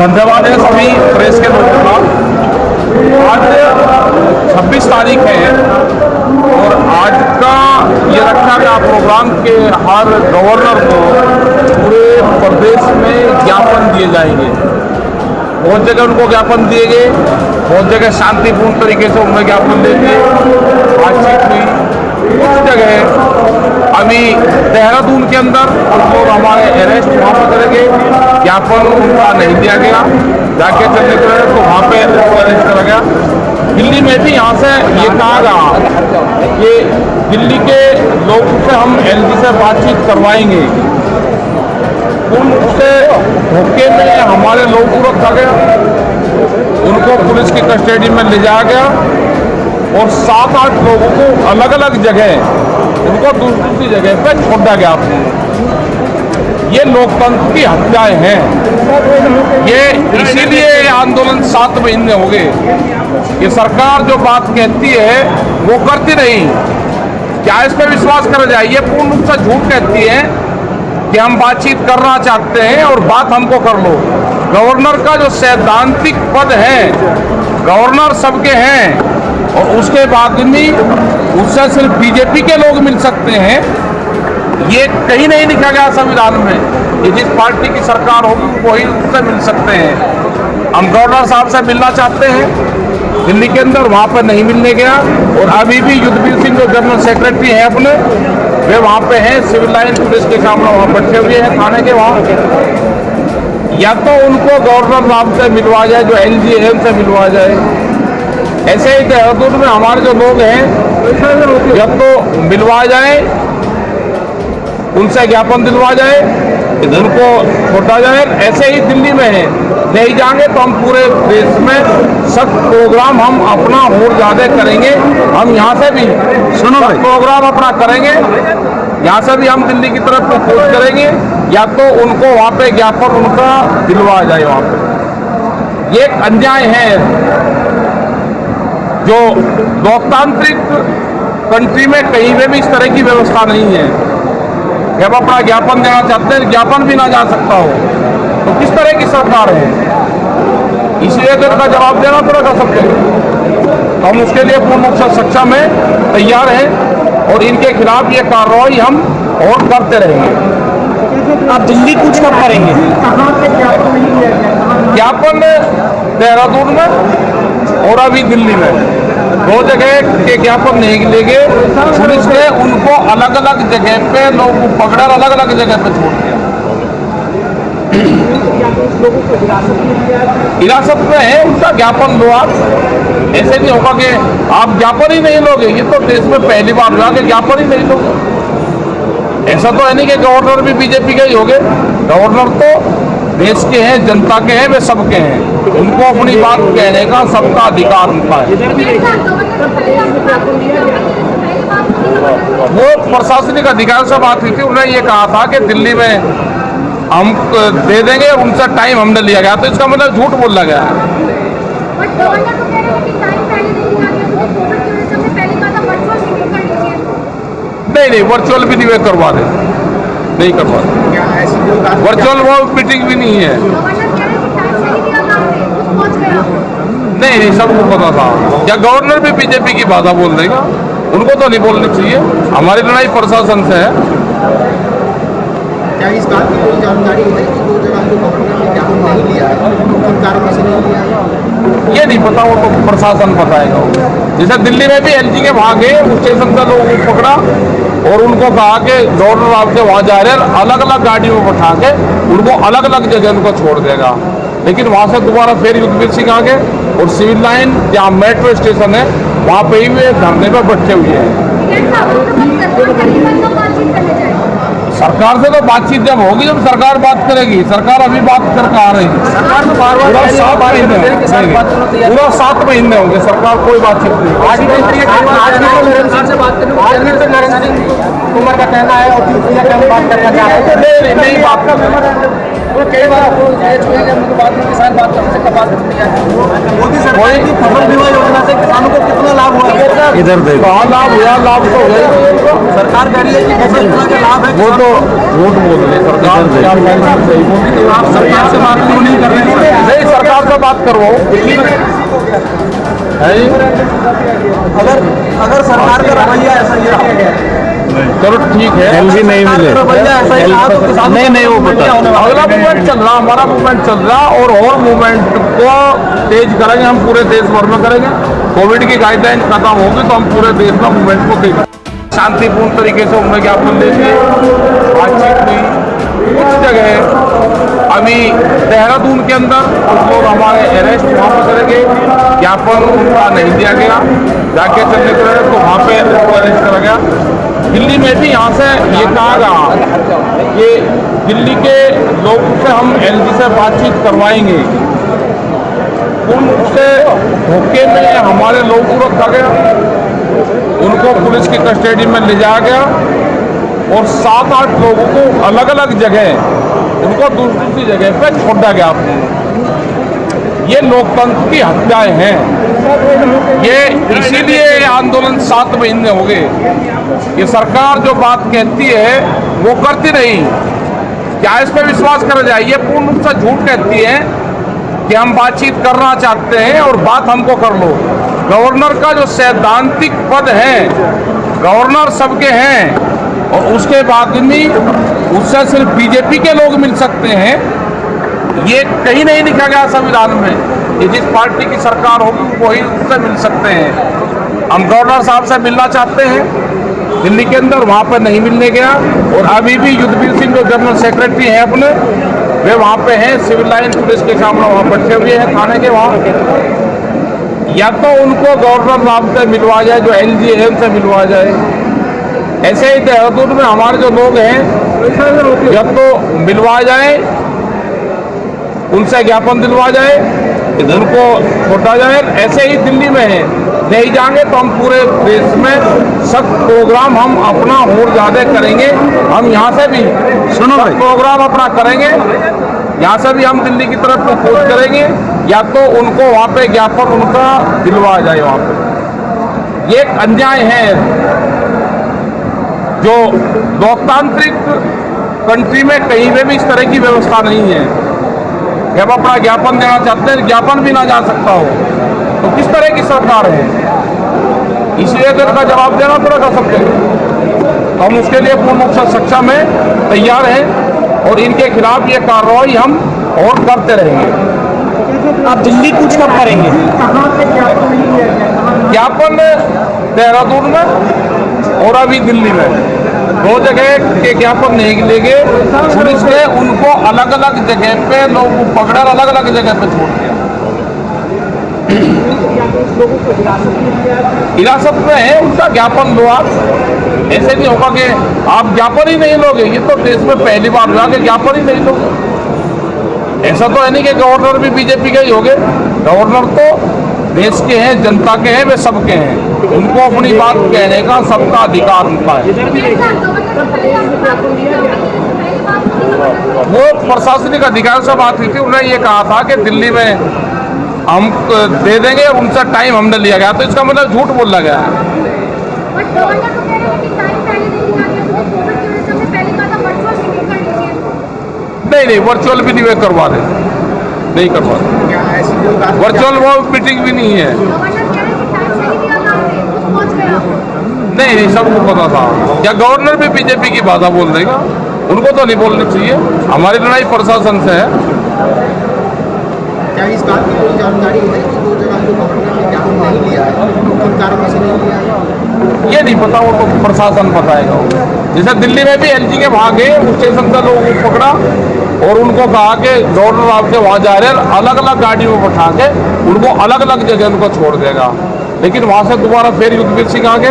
धन्यवाद है सभी प्रेस के का आज 26 तारीख है और आज का ये रखा गया प्रोग्राम के हर गवर्नर को पूरे प्रदेश में ज्ञापन दिए जाएँगे। बहुत जगह उनको ज्ञापन दिए गए, बहुत जगह शांतिपूर्ण तरीके से उनमें ज्ञापन देंगे बातचीत हुई, कुछ जगह अभी देहरादून के अंदर कुछ लोग हमारे अरेस्ट वहाँ पर करेंगे, ज्ञापन उनका नहीं दिया गया। जाके चलने के तो वहाँ पे उनको अरेस्ट करा गया। दिल्ली में भी यहाँ से ये कहा गया कि दिल्ली के लोगों से हम एलजी से बातचीत करवाएँगे। उनसे धोखे में हमारे लोगों को रखा गया। उनको पुलिस की कस्टडी में ले जाया गया। और सात आठ लोगों को अलग अलग जगह उनको दूसरी दूसरी जगह पर छोड़ा गया। ये लोकतंत्र की हत्याएँ हैं। ये इसीलिए आंदोलन सात महीने हो गए। ये सरकार जो बात कहती है, वो करती नहीं। क्या इस पर विश्वास करा जाए? ये पूर्ण रूप से झूठ कहती है कि हम बातचीत करना चाहते हैं और बात हमको कर लो। गवर्नर का जो सैद्धांतिक पद है, गवर्नर सबके हैं। और उसके बाद भी उससे सिर्फ़ बीजेपी के लोग मिल सकते हैं। ये कहीं नहीं लिखा गया संविधान में कि जिस पार्टी की सरकार होगी, वही उससे मिल सकते हैं। हम गवर्नर साहब से मिलना चाहते हैं। दिल्ली के अंदर वहाँ पर नहीं मिलने गया। और अभी भी युद्धवीर सिंह जो जनरल सेक्रेटरी हैं अपने, वे वहाँ पे हैं। सिविल लाइन पुलिस के सामने वहाँ बैठे हुए हैं थाने के वहाँ। या तो उनको गवर्नर साहब से मिलवा जाए, जो एल जी एम से मिलवा जाए। ऐसे ही देहरादून में हमारे जो लोग हैं या तो मिलवा जाए उनसे ज्ञापन दिलवा जाए उनको छोटा जाए ऐसे ही दिल्ली में है। नहीं जाएँगे तो हम पूरे देश में सब प्रोग्राम हम अपना और ज़्यादा करेंगे। हम यहाँ से भी सुनो प्रोग्राम अपना करेंगे। यहाँ से भी हम दिल्ली की तरफ़ प्रपोज करेंगे। या तो उनको वहाँ पे ज्ञापन उनका दिलवा जाए वहाँ पे। ये एक अन्याय है। जो लोकतांत्रिक कंट्री में कहीं में भी इस तरह की व्यवस्था नहीं है। कि हम अपना ज्ञापन देना चाहते हैं ज्ञापन भी ना जा सकता हो तो किस तरह की सरकार है? इसलिए तो इसका जवाब देना पड़ेगा सबके तो हम उसके लिए पूर्ण रूप से सक्षम है तैयार हैं और इनके खिलाफ ये कार्रवाई हम और करते रहेंगे। आप दिल्ली कुछ कब करेंगे? ज्ञापन देहरादून में और अभी दिल्ली में। दो जगह के ज्ञापन नहीं लेंगे। पुलिस ने उनको अलग अलग जगह पे लोग पकड़ा अलग अलग जगह पे छोड़ दिया। हिरासत में है उनका ज्ञापन लो आप ऐसे नहीं होगा कि आप ज्ञापन ही नहीं लोगे। ये तो देश में पहली बार हुआ कि ज्ञापन ही नहीं लोगे। ऐसा तो है नहीं कि गवर्नर भी बीजेपी के ही होंगे गवर्नर तो देश के हैं, जनता के हैं, वे सबके हैं। उनको अपनी बात कहने का सबका अधिकार उनका है। वो प्रशासनिक अधिकारी से बात हुई थी उन्होंने ये कहा था कि दिल्ली में हम दे देंगे, उनसे टाइम हमने लिया गया। तो इसका मतलब झूठ बोला गया। नहीं नहीं वर्चुअल भी नहीं, वे करवा दे नहीं करवा दे वर्चुअल वो मीटिंग भी नहीं है। हैं नहीं नहीं सबको पता था क्या गवर्नर भी बीजेपी की बाधा बोल देगा उनको तो नहीं बोलनी चाहिए। हमारी लड़ाई प्रशासन से है। क्या इस बात की कोई जानकारी है कि दो जगह जो गवर्नर ने ज्ञापन नहीं लिया है? कारणों से नहीं लिया है? ये नहीं पता वो तो प्रशासन बताएगा। जैसे दिल्ली में भी एलजी के वहाँ गए उस स्टेशन से लोगों को पकड़ा। और उनको कहा कि डॉक्टर आपके वहाँ जा रहे हैं अलग अलग गाड़ियों में बैठा के उनको अलग अलग जगह उनको छोड़ देगा। लेकिन वहाँ से दोबारा फिर युद्धवीर सिंह आगे और सिविल लाइन, जहाँ मेट्रो स्टेशन है, वहाँ पे ही वे धरने पर बैठे हुए हैं। सरकार से तो बातचीत जब होगी जब सरकार बात करेगी सरकार अभी बात करके आ रही है? सरकार तो बार सात महीने पूरा सात महीने होंगे सरकार कोई बातचीत नहीं आज करें कुमार का कहना है और बात करना चाह रहे हैं। नहीं बात कर वो कई बार बाद में किसान बात कब बात करते हैं। मोदी सरकार की फ़सल बीमा योजना से किसानों को कितना लाभ हुआ? है इधर देखो। लाभ हुआ? लाभ तो हुआ ही। सरकार कह रही है कि किसी के लाभ है वो तो झूठ बोल रही है सरकार बोली तो आप सरकार से बात क्यों नहीं कर रहे हैं? नहीं सरकार से बात करवाओ। है जी? अगर अगर सरकार का रवैया ऐसा ही रहा। चलो ठीक है। एलजी नहीं मिले। तो किसानों नहीं नहीं वो बता। अगला मूवमेंट चल रहा हमारा मूवमेंट चल रहा और और मूवमेंट को तेज करेंगे हम पूरे देश भर में करेंगे। कोविड की गाइडलाइन खत्म होगी तो हम पूरे देश में मूवमेंट को तेज शांतिपूर्ण तरीके से उन्हें ज्ञापन देंगे बातचीत हुई। कुछ जगह अभी देहरादून के अंदर कुछ लोग हमारे अरेस्ट वहाँ पर करेंगे ज्ञापन उनका नहीं दिया गया। जाके चलने के तो वहाँ पे उनको अरेस्ट करा गया। दिल्ली में भी यहाँ से ये कहा गया कि दिल्ली के लोगों से हम एलजी से बातचीत करवाएँगे। उनसे धोखे में हमारे लोगों को रखा गया। उनको पुलिस की कस्टडी में ले जाया गया और सात आठ लोगों को अलग अलग जगह उनको दूसरी जगह पे छोड़ा गया ये लोकतंत्र की हत्याएँ हैं। ये इसीलिए ये आंदोलन सात महीने हो गए। ये सरकार जो बात कहती है, वो करती नहीं। क्या इस पर विश्वास करा जाए? ये पूर्ण रूप से झूठ कहती है कि हम बातचीत करना चाहते हैं और बात हमको कर लो। गवर्नर का जो सैद्धांतिक पद है, गवर्नर सबके हैं, और उसके बाद भी उससे सिर्फ़ बीजेपी के लोग मिल सकते हैं, ये कहीं नहीं लिखा गया संविधान में ये जिस पार्टी की सरकार होगी वही उससे मिल सकते हैं। हम गवर्नर साहब से मिलना चाहते हैं, दिल्ली के अंदर वहाँ पर नहीं मिलने गया, और अभी भी युद्धवीर सिंह जो जनरल सेक्रेटरी हैं अपने, वे वहाँ पे हैं, सिविल लाइन पुलिस के सामने वहाँ बैठे हुए हैं, थाने के वहाँ। या तो उनको गवर्नर साहब से मिलवा जाए जो एल जी एम से मिलवा जाए। ऐसे ही देहरादून में हमारे जो लोग हैं या तो मिलवा जाए उनसे ज्ञापन दिलवा जाए उनको छोटा जाए। ऐसे ही दिल्ली में है। नहीं जाएँगे तो हम पूरे देश में सख्त प्रोग्राम हम अपना और ज़्यादा करेंगे। हम यहाँ से भी सुनो प्रोग्राम अपना करेंगे। यहाँ से भी हम दिल्ली की तरफ़ अप्रोच करेंगे। या तो उनको वहाँ पे ज्ञापन उनका दिलवा जाए वहाँ पे। ये एक अन्याय है जो लोकतांत्रिक कंट्री में कहीं में भी इस तरह की व्यवस्था नहीं है। हम अपना ज्ञापन देना चाहते हैं, ज्ञापन भी ना जा सकता हो। तो किस तरह की सरकार है? इसलिए तो इसका जवाब देना पड़ेगा सबके हम उसके लिए पूर्ण रूप से सक्षम है तैयार हैं और इनके खिलाफ ये कार्रवाई हम और करते रहेंगे। आप दिल्ली कूच कब करेंगे ज्ञापन देहरादून में और अभी दिल्ली में। दो जगह के ज्ञापन नहीं लेंगे पुलिस ने उनको अलग अलग जगह पे, लोग पकड़ा अलग अलग जगह पे छोड़ दिया। हिरासत में है उनका ज्ञापन लो आप ऐसे नहीं होगा कि आप ज्ञापन ही नहीं लोगे, ये तो देश में पहली बार हुआ कि ज्ञापन ही नहीं लोगे। ऐसा तो है नहीं कि गवर्नर भी बीजेपी के ही होंगे। गवर्नर तो देश के हैं, जनता के हैं, वे सबके हैं। उनको अपनी बात कहने का सबका अधिकार होता है। वो प्रशासनिक अधिकार से बात हुई थी उन्होंने ये कहा था कि दिल्ली में हम दे देंगे उनसे टाइम हमने लिया गया। तो इसका मतलब झूठ बोला गया है बट गवर्नर तो कह रहे हैं कि टाइम पहले नहीं दिया गया क्योंकि कोविड की वजह से हमने पहले कहा था वर्चुअल मीटिंग कर लीजिए नहीं नहीं वर्चुअल भी नहीं वे करवा रहे। नहीं करवा बात वर्चुअल वो मीटिंग भी नहीं है। रहे नहीं नहीं सबको पता था। क्या गवर्नर भी बीजेपी की बाधा बोल देगा? उनको तो नहीं बोलनी चाहिए। हमारी लड़ाई प्रशासन से है। क्या इस बात की कोई जानकारी है कि दो जगह गवर्नर ने नहीं लिया है? किन कारणों से नहीं लिया है। ये नहीं पता वो तो प्रशासन बताएगा। जैसे दिल्ली में भी एल जी के भागे स्टेशन से लोगों को पकड़ा। और उनको कहा कि डॉक्टर आपके वहाँ जा रहे हैं अलग अलग गाड़ियों में बैठा के उनको अलग अलग जगह उनको छोड़ देगा। लेकिन वहाँ से दोबारा फिर युद्धवीर सिंह आगे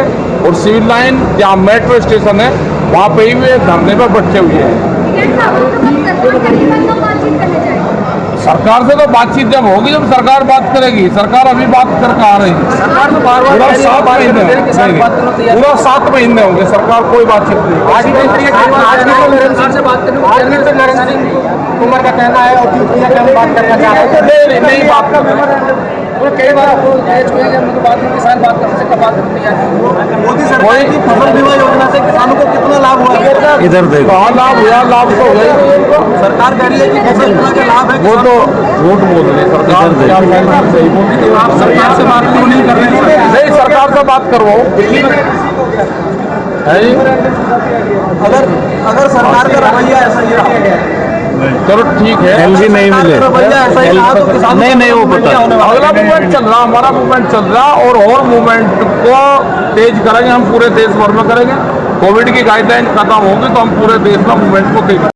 और सिविल लाइन, जहाँ मेट्रो स्टेशन है, वहाँ पे ही वे धरने पर बैठे हुए हैं टिकट साहब हम तो बस सरकार करेगी बस हम बातचीत करने जाएँगे सरकार से तो बातचीत जब होगी जब सरकार बात करेगी सरकार अभी बात कर आ रही है? सरकार तो बार बार सात महीने तैयार पूरा सात महीने होंगे सरकार कोई बातचीत नहीं। आज तो तो कुमार का कहना है और बात करना चाह रहे हैं। नहीं बात कर वो कई बार आपको ये छुए जब उनके बाद में किसान बात करने से कब बात है? मोदी सरकार की फ़सल बीमा योजना से किसानों को कितना लाभ हुआ है? इधर देखो। कहाँ लाभ हुआ लाभ तो हुआ सरकार कह रही है कि फ़सल बीमा का लाभ है वो तो झूठ बोल रहे सरकार है? आप सरकार से बात क्यों नहीं कर रहे हैं नहीं सरकार से बात करवाओ। अगर अगर सरकार का रवैया ऐसा ही रहा चलो ठीक है। एलजी नहीं मिले। नहीं नहीं वो पता अगला मूवमेंट चल रहा हमारा मूवमेंट चल रहा और और मूवमेंट को तेज करेंगे हम पूरे देश भर में करेंगे। कोविड की गाइडलाइन खत्म होगी तो हम पूरे देश में मूवमेंट को तेज